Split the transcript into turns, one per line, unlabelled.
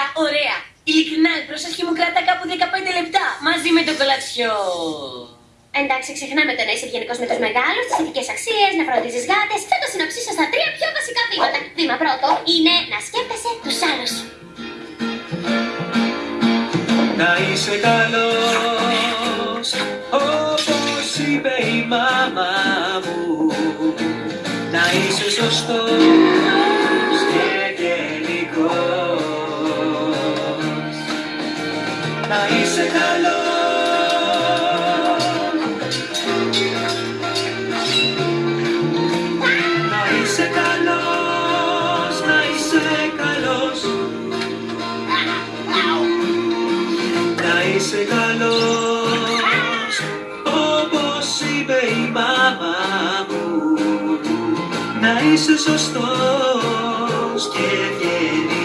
Εξαιρετικά, ωραία. Ειλικρινά, η πρόσοχη μου κρατά κάπου 15 λεπτά μαζί με το κολατσιό.
Εντάξει, ξεχνάμε το να είσαι ευγενικός με τους μεγάλους, τις ηθικέ αξίες, να φροντίζεις γάτες. Θα το συνοψίσω στα τρία πιο βασικά βήματα. Βήμα πρώτο είναι να σκέφτεσαι τους άλλους.
Να είσαι καλός όπως είπε η μάμα μου Να είσαι σωστός Να είσαι καλός. Να είσαι καλός, να είσαι καλός. Να είσαι καλός Όπως είπε η μάμα μου. Να είσαι σωστός και ευγενικός